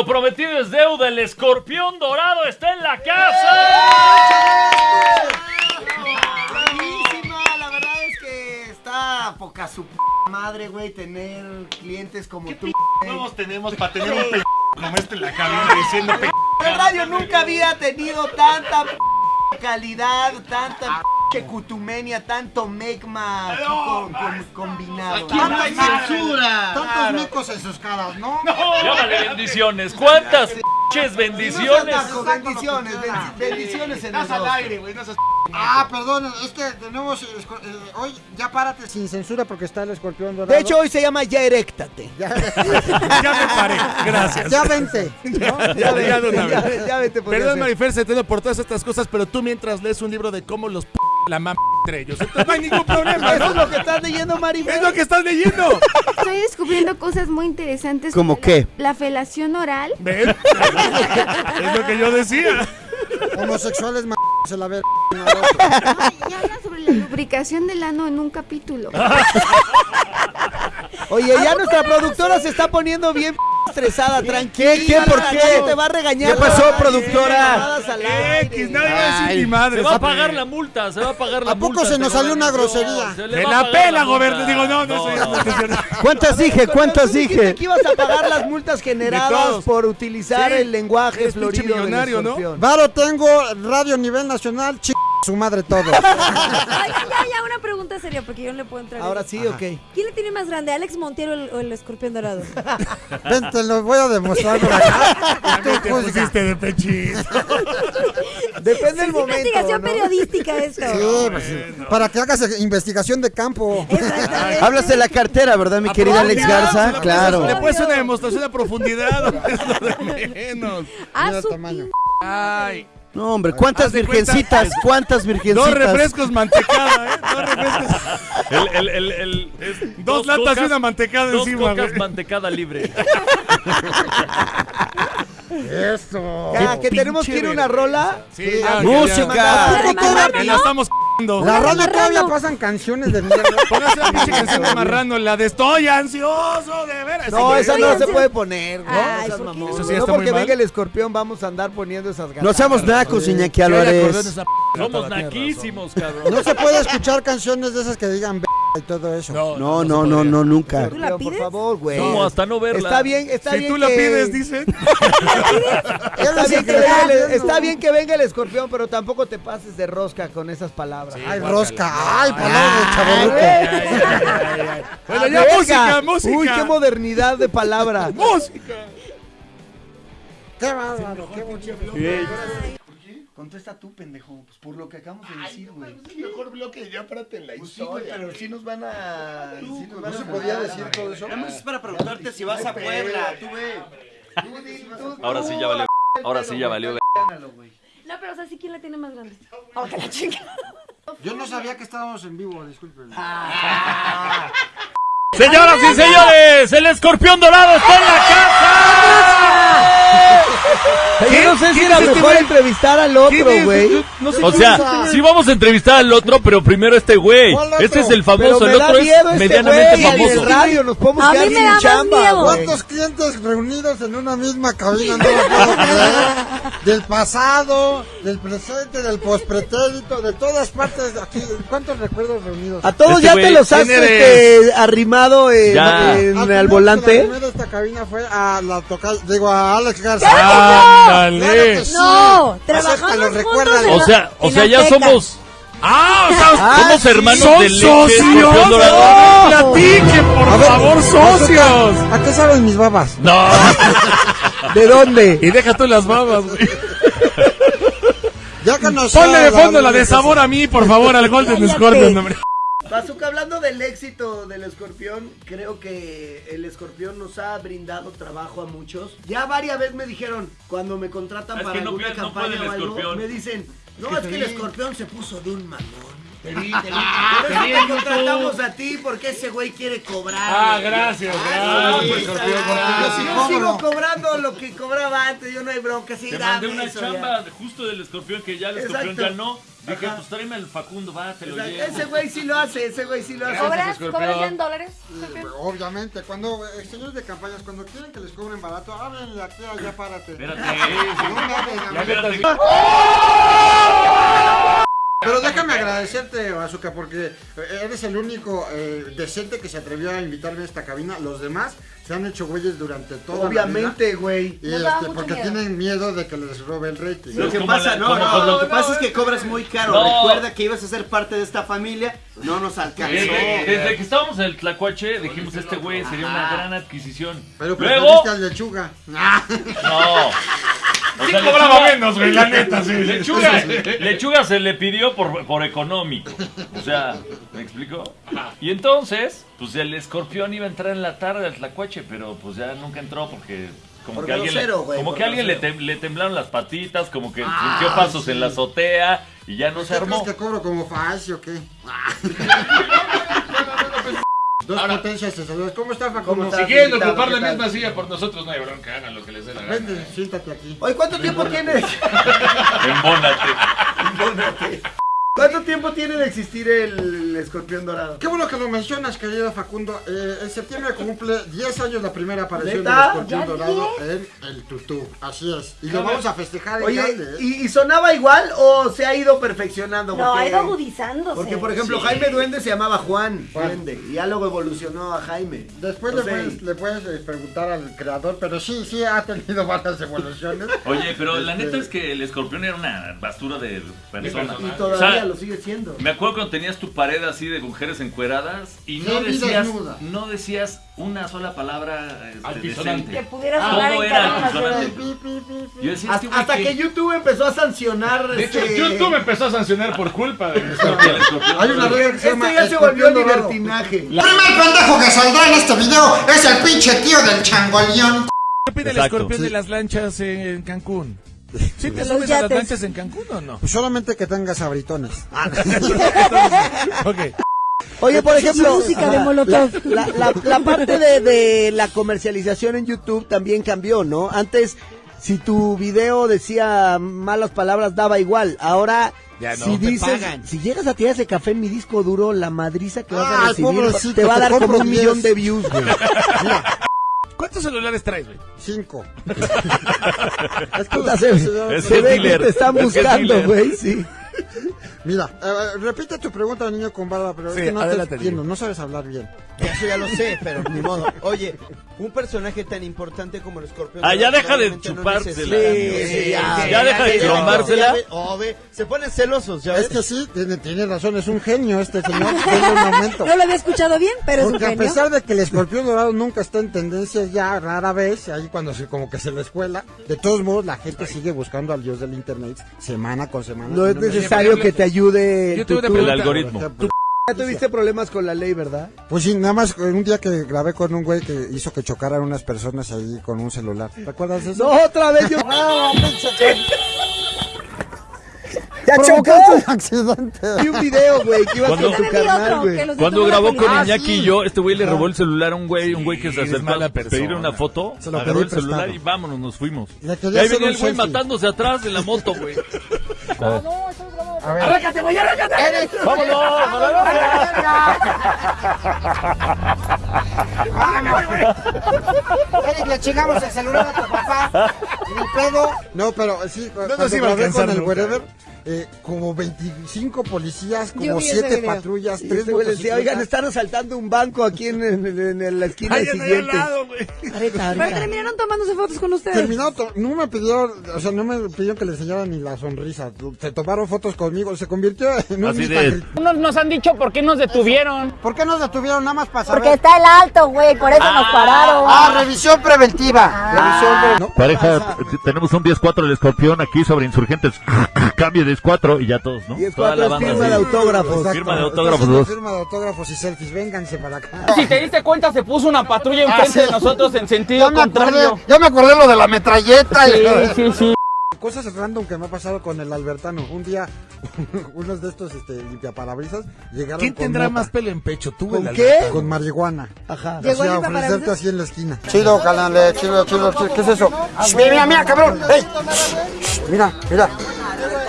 lo prometido es deuda. El escorpión dorado está en la casa. Buenísima, la verdad es que está poca su p madre, güey, tener clientes como tú. Todos tenemos para tener un p como este en la cabina diciendo p. La radio nunca había tenido tanta p calidad, tanta p cutumenia, tanto megma aquí con, con- combinado. Tanta censura. Tantos micos en sus caras, ¿no? Llámale bendiciones. ¿Cuántas bendiciones? Bendiciones, bendi- bendiciones en el al aire, güey, no seas Ah, perdón, es que tenemos. eh, hoy ya párate sin censura porque está el escorpión dorado. De hecho, hoy se llama Ya Eréctate. ya, Ya me paré, gracias. ya vente. ¿no? Ya Ya de vete, una ya, vez. ya vete, podría Perdón. Marifer, se te por todas estas cosas, pero tú mientras lees un libro de cómo los p la mam entre ellos. Entonces no hay ningún problema, Eso es ¿no? lo que estás leyendo, Maribel. Es lo que estás leyendo. Estoy descubriendo cosas muy interesantes. ¿Cómo como qué? La, la felación oral. ¿Ven? Es lo que yo decía. Homosexuales, m se la ve. Ay, y habla sobre la lubricación del ano en un capítulo. Oye, ya nuestra productora se está poniendo bien estresada, tranquila. ¿Qué? ¿Por qué? te va a regañar. ¿Qué pasó, productora? X, nadie va a decir Se madre. va a pagar la multa, se va a pagar la ¿A poco multa. se nos salió una grosería? Se Me la pela, multa. gobernador. Digo, no, no, no. ¿Cuántas dije? ¿Cuántas dije? que ibas a pagar las multas generadas por utilizar el lenguaje florido millonario, ¿no? Varo tengo, radio nivel nacional, ch su madre todo. Oigan, ya, ya, una pregunta seria, porque yo no le puedo entrar. Ahora en- sí, ok. ¿Quién le tiene más grande, Alex Montiero o el, o el escorpión dorado? Ven, te lo voy a demostrar por acá. Tú Te juzga. pusiste de pechito. Depende del momento. investigación ¿no? periodística esto. Sí, pues, para que hagas investigación de campo. Hablas de la cartera, ¿verdad, mi querida Alex Garza? Claro. Le puedes una demostración a profundidad. Es lo de menos. Ah, el su tamaño. Ay. No, hombre, ¿cuántas virgencitas? ¿Cuántas Dos virgencitas? refrescos mantecada, ¿eh? Dos refrescos. El, el, el, el- es Dos latas y cocas- una mantecada Dos encima, cocas güey. mantecada libre. Eso. Ya, que tenemos que ir a una rola. Sí, ya, ¡Música! ya, ya. la estamos. La radio todavía pasan canciones de mierda. Póngase la pinche canción de marrano, la de Estoy ansioso de veras. No, esa no se puede poner, ¿no? Ay, Esas ¿por qué mamonas. Eso sí no está porque mal. venga el escorpión vamos a andar poniendo esas ganas. No seamos nacos, Iñaki Álvarez. esa p- Somos naquísimos, cabrón. No se puede escuchar canciones de esas que digan y todo eso. razón. No, no, no, no, nunca. ¿Tú la Escorpión, por pides? favor, güey. No, hasta no verla. Está bien, está Si bien tú la que- pides, dicen. Está bien, que venga el, el- está bien que venga el escorpión, pero tampoco te pases de rosca con esas palabras. Ay, rosca. Ay, palabras chavorruco. Bueno, ya música, música. Uy, qué modernidad de palabra. Música. Qué bárbaro, qué bonito. Contesta tú, pendejo, pues por lo que acabamos de decir, güey. Es el mejor bloque, ya párate en la Pues sí, güey, historia. pero sí nos van a... sí nos van ¿No a se podía decir todo eso? es para preguntarte si vas a Puebla, tú ve. Ahora sí ya valió. Ahora sí ya valió. No, pero o sea, sí, ¿quién la tiene más grande? Oh, que la chica. Yo no sabía que estábamos en vivo, disculpen. Señoras y señores, el escorpión dorado está en la casa. Yo no sé si era mejor entrevistar al otro, güey. O sea, sí vamos a entrevistar al otro, pero primero este güey. Este es el famoso, el otro es este medianamente güey, en el famoso. radio nos podemos A quedar mí me da chamba, miedo. ¿Cuántos clientes reunidos en una misma cabina? No lo puedo creer. Del pasado, del presente, del pospretérito, de todas partes. Aquí, ¿cuántos recuerdos reunidos? A todos Este ya te los has este, arrimado en, en- Al primero volante. la primera de esta cabina fue a la toca, digo a Alex Garza. Ándale. Sí. No, Acéptalo, trabajamos juntos en O la- sea, o sea, ya somos. Ah, o sea, Ah, somos sí. hermanos son de leche, socios. No, platiquen, por A ver, favor, socios. ¿A qué saben mis babas? No. ¿De dónde? Y deja tú las babas, güey. Ya que nos Ponle de fondo dado la de sabor a mí, por favor, al Golden. Scorpion, hombre. Bazooka, hablando del éxito del escorpión, creo que el escorpión nos ha brindado trabajo a muchos. Ya varias veces me dijeron, cuando me contratan Es para que no alguna puede- campaña o algo, me dicen, no, es que el escorpión se puso de un mamón. Te vi, te vi. Por eso te contratamos a ti, porque ese güey quiere cobrar. Ah, gracias, Ah, gracias, si yo sigo cobrando lo que cobraba antes, yo no hay bronca, sí, Te dame mandé una eso ya. chamba justo del escorpión que ya el escorpión Exacto. ya no. Dije, Ajá. pues tráeme al Facundo, va, te lo Exacto, llevo. Ese güey sí lo hace, ese güey sí lo hace. ¿Cobras? ¿Cobras ya en dólares? Obviamente, cuando, eh, señores de campañas, cuando quieren que les cobren barato, háblenle aquí, allá, párate. Espérate. No. Espérate. Pero déjame agradecerte, Bazooka, porque eres el único eh, decente que se atrevió a invitarme a esta cabina. Los demás se han hecho güeyes durante toda Obviamente, güey. la vida. Y Nos daba este, mucho porque miedo. tienen miedo de que les robe el rating. Lo que como pasa, la- no, como no, lo que pasa no, es que cobras muy caro. No. Recuerda que ibas a ser parte de esta familia, no nos alcanzó. Desde, desde que estábamos en el Tlacuache, dijimos, este güey sería una gran adquisición. Pero Luego, preferiste al lechuga. no. Sí cobraba Lechuga- menos, güey, la neta, sí. Lechuga, Lechuga se le pidió por, por económico. O sea, ¿me explico? Y entonces, pues el escorpión iba a entrar en la tarde al Tlacuache, pero pues ya nunca entró porque como Por que alguien, como que alguien le, grosero. tem- le temblaron las patitas, como que sintió pasos en la azotea y ya no se ¿Qué crees armó. que cobro como Facio o qué? Dos potencias cesadoras. ¿Cómo está Facundo? ¿Cómo está? Si quieren Invitado, ocupar la misma silla por nosotros, no hay bronca, hagan lo que les dé la gana. Vente, siéntate aquí. Oye, ¿cuánto tiempo tiene? Embónate. ¿Cuánto tiempo tiene de existir el escorpión dorado? Qué bueno que lo mencionas, querido Facundo. Eh, en septiembre cumple 10 años la primera aparición ¿Neta? del escorpión ¿Ya dorado en el tutú. Así es. Y lo vamos a festejar en Oye, grande, ¿eh? ¿y, y sonaba igual o se ha ido perfeccionando? No, ha ido agudizándose. Porque, por ejemplo, Jaime Duende se llamaba Juan Duende y ya luego evolucionó a Jaime. Después O le puedes, le puedes eh, preguntar al creador, pero sí, sí ha tenido varias evoluciones. Oye, pero la Este, neta es que el escorpión era una bastura de persona. Y O todavía sea, lo sigue siendo. Me acuerdo cuando tenías tu pared así de mujeres encueradas y no decías, desnuda. no decías una sola palabra este, Altisonante. Que decente. pudieras Todo hablar en era altisonante. Yo decía, este Hasta, hasta que YouTube empezó a sancionar. De hecho, este, YouTube empezó a sancionar por culpa de escorpión. Hay una regla que se Este llama ya se volvió libertinaje. El primer pendejo que saldrá en este video es el pinche tío del changoleón. ¿Qué pide el escorpión Sí. de las lanchas en Cancún? ¿Sí te Los subes a las lanchas en Cancún o no? Pues solamente que tengas abritones. Ok. Oye, por ejemplo, música de Molotov. La, la- la parte de, de la comercialización en YouTube también cambió, ¿no? Antes, si tu video decía malas palabras, daba igual. Ahora, Ya no, si dices, si llegas a tirar ese café en mi disco duro, la madriza que vas a Ay, recibir pobrecito, te va a dar como un 10. millón de views, güey. ¿Cuántos celulares traes, güey? Cinco. Se, Es se que es ve que te están buscando, güey, sí. Mira, eh, repite tu pregunta, niño con barba, pero Sí, es que no te adelante, entiendo, niño. no sabes hablar bien. Eso ya lo sé, pero ni modo. Oye, un personaje tan importante como el escorpión. Ah, ya deja de no chupársela. Sí, sí, Ya ya, deja de ve- oh, se ponen celosos, ¿ya ves? Es que sí, tiene, tiene razón, es un genio este señor. Un momento. No lo había escuchado bien, pero es un Porque a genio. pesar de que el escorpión dorado nunca está en tendencia ya rara vez, ahí cuando se como que se le escuela, de todos modos la gente sigue buscando al dios del internet semana con semana. No es necesario que te ayude. Yo tu- tengo una tu- El algoritmo. Ejemplo. Ya tuviste problemas con la ley, ¿verdad? Pues sí, nada más un día que grabé con un güey que hizo que chocaran unas personas ahí con un celular. ¿Recuerdas eso? No, otra vez yo. ¡No, pinche que- ¡Ya provocaste chocó! accidente! Vi un video, güey, que tu Yo también vi carnal, güey. Cuando grabó con. Ah, Iñaki sí. y yo, este güey le robó el celular a un güey, un güey que se acercó a pedir una foto, Se lo agarró el celular y vámonos, nos fuimos. Y ahí venía un el güey matándose atrás de la moto, güey. A ver. Eric, le chingamos el celular a tu papá. Ni pedo. No, pero sí, nos cuando iba a grabé alcanzar con el wherever, eh, como 25 policías, como vi ese 7 video. patrullas, Y 3 este güey le decía, oigan, están asaltando un banco aquí en, en- en la esquina al siguiente. lado, güey. Ahorita, Pero terminaron tomándose fotos con ustedes. Terminó, to- no me pidieron, o sea, no me pidieron que le enseñara ni la sonrisa. Se tomaron fotos conmigo, se convirtió en un de-. Unos nos han dicho por qué nos detuvieron. ¿Por qué nos detuvieron nada más para saber? Porque está el alto, güey, por eso nos pararon. Ah, revisión preventiva. Revisión pre- no, Pareja, t- tenemos un 10-4 del escorpión aquí sobre insurgentes. Cambio 10-4 y ya todos, ¿no? Y es Toda la cuatro es banda firma de así. autógrafos. Exacto. Firma de autógrafos. Firma de autógrafos y selfies, vénganse para acá. Si te diste cuenta, se puso una patrulla enfrente Ah, sí. de nosotros en sentido Ya me acordé, contrario. ya me acordé lo de la metralleta. Sí, y- sí, sí. cosas random que me ha pasado con el Albertano. Un día, unos de estos este, limpiaparabrisas llegaron ¿Quién con tendrá mota. más pelo en pecho? ¿Tú o ¿Con el qué? Albertano? Con marihuana. Ajá. Así ¿Llegó el a ofrecerte limpiaparabrisas? así en la esquina. Chido, canal, chido, chido, chido. ¿Qué es eso? Shh, Mira, mira, mira, cabrón. Ey. Shh, Mira, mira.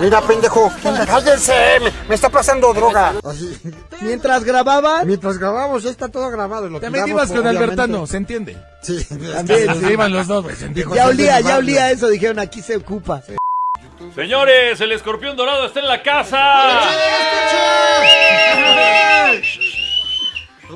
Mira, pendejo. Cállense. Me, me está pasando droga. Así. Mientras grababan, Mientras grabamos, ya está todo grabado. Lo También tiramos, ibas con obviamente. Albertano, ¿se entiende? Sí. También, Se iban los dos, güey. ¿se entiende? ya olía, ya olía eso, dijeron, aquí se ocupa. Señores, el escorpión dorado está en la casa.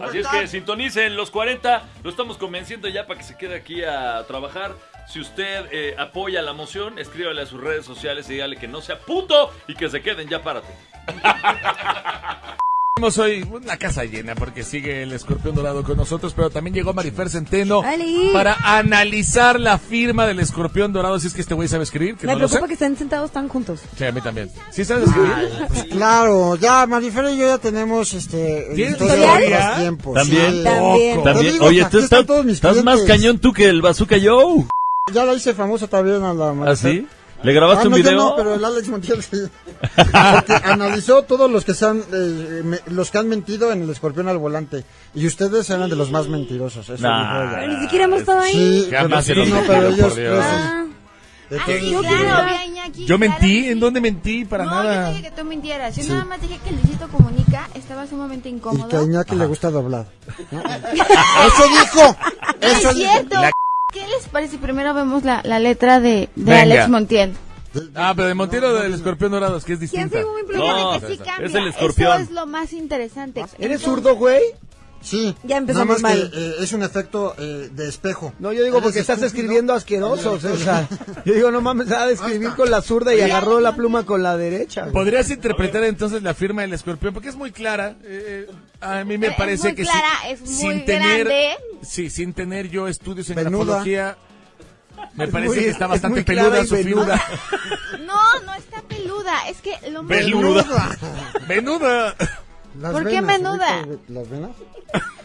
Así es que sintonicen los 40. Lo estamos convenciendo ya para que se quede aquí a trabajar. Si usted eh, apoya la moción, escríbale a sus redes sociales y dígale que no sea puto y que se queden. Ya párate. Tenemos hoy una casa llena porque sigue el escorpión dorado con nosotros, pero también llegó Marifer Centeno ¡Ali! para analizar la firma del escorpión dorado. Si es que este güey sabe escribir, que Me no lo sé. preocupa que estén sentados tan juntos. Sí, a mí también. ¿Sí sabes escribir? Pues claro, ya Marifer y yo ya tenemos este ¿Tienes historia de los tiempos. También. sí. También. Poco. También, digo oye, tú están estás, todos mis estás más clientes. cañón tú que el Bazooka Joe. Ya la hice famosa también a la ¿Ah, Marifer. sí? ¿Le grabaste Ah, un no, yo video? no, pero el Alex Montiel sí. Porque analizó todos los que se han, eh, me- los que han mentido en el escorpión al volante. Y ustedes eran de los más mentirosos. Eso Nah. dijo ella. Pero ni siquiera hemos estado ahí. Sí, pero, los no, pero ellos, Dios. ellos sí. Ah, Entonces, sí, yo claro, quiero- vi a Iñaki, ¿Yo claro mentí? que ¿En sí. dónde mentí? Para no, nada. yo dije que tú mintieras. Yo Sí. nada más dije que Luisito Comunica estaba sumamente y incómodo. que a Iñaki le gusta doblado. ¿no? Eso dijo. Es Eso dijo. cierto. ¿Qué les parece si primero vemos la, la letra de. Alex Montiel? Ah, pero de Montero del escorpión dorado, es que es ¿Quién distinta. se muy No, Fíjate que sí cambia. es el escorpión. Eso es lo más interesante. ¿Eres zurdo, güey? Sí. Ya empezamos nada más mal. que eh, es un efecto eh, de espejo. No, yo digo porque estás estúpido. escribiendo asquerosos, o sea, yo digo, no mames, ha de escribir con la zurda y agarró la pluma con la derecha. ¿Podrías interpretar entonces la firma del escorpión? Porque es muy clara. eh, a mí me Es parece muy que clara, sí, es muy sin tener, grande. Sí, sin tener yo estudios en Venuda. grafología, me Es parece muy- que está es bastante peluda su figura. No, no está peluda. Es que lo más... Peluda. Venuda. Las ¿Por qué venas, menuda? ubicas ¿Las venas?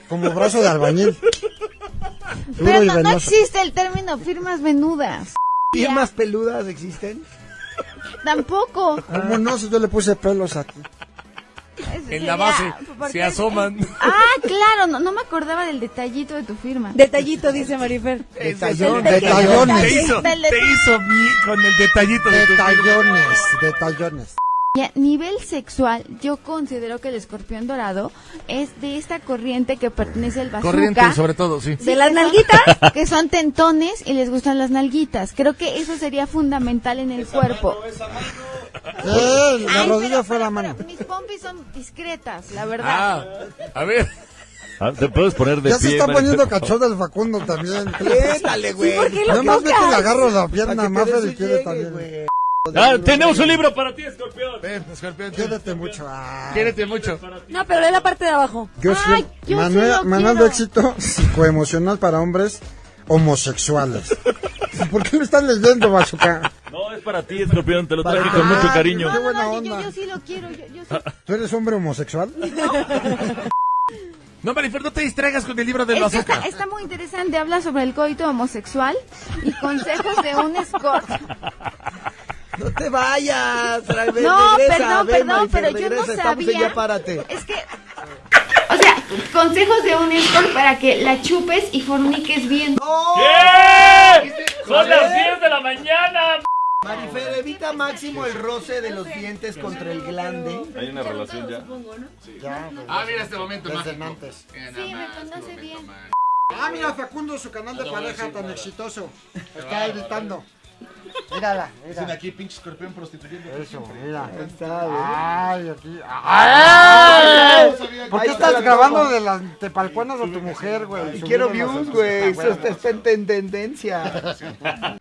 Como brazo de albañil. Pero no, no existe el término firmas venudas. ¿Firmas peludas existen? Tampoco. ¿Cómo no? Si yo le puse pelos aquí. En la base porque se es- asoman. Ah, claro, no, no me acordaba del detallito de tu firma. Detallito, dice Marifer. Detallón, detallones. Te hizo, Del te hizo mi- con el detallito de tu firma. Detallones, detallones. Y a nivel sexual, yo considero que el escorpión dorado es de esta corriente que pertenece al bazooka. Corriente, sobre todo, sí. ¿De las nalguitas? Que son tentones y les gustan las nalguitas. Creo que eso sería fundamental en el cuerpo. Eh, la Ay, rodilla pero- fue la mano. pero Mis pompis son discretas, la verdad. Ah, a ver. Ah, ¿Te puedes poner de Ya se pie, está Marifer, poniendo por favor? cachorro el Facundo también. Quédale, güey. ¿Por qué lo Nada más ve que le agarro la pierna Maffer y quiere también. güey. Ah, tenemos un libro para ti, escorpión. Ven, escorpión. Quédate mucho. Ah. Quiérete mucho. No, pero lee la parte de abajo. Yo Ay, sí, yo sí quiero. de éxito psicoemocional para hombres homosexuales. ¿Por qué lo están leyendo, Bazuca? No, es para ti, escorpión. Te lo traje Para- con mucho Ah, cariño. No, no, buena no, yo- yo, onda. yo sí lo quiero. Yo, yo sí. ¿Tú eres hombre homosexual? No, Marifer, no te distraigas con el libro que bazooka. está, está muy interesante. Habla sobre el coito homosexual y consejos de un escort. No te vayas. re- No, regresa, perdón, ven, perdón, pero yo no sabía. Ya párate. Es que. O sea, consejos de un escort para que la chupes y forniques bien. ¿Qué? Son las 10 de la mañana. Marifer, evita máximo el roce de los dientes contra el glande. Hay una relación ya. Ya, pues, Ah, mira este momento antes. Sí, me conoce bien. Ah, mira, Facundo, su canal de pareja tan exitoso. Está editando. Mírala, mira. aquí, pinche escorpión prostituyendo. Eso, mira. Está, güey. Ay, aquí. ¡Ay! ¿Por qué está estás grabando de las tepalcuanas de tu mujer, güey? Y quiero views, a- güey. Eso está, está en tendencia.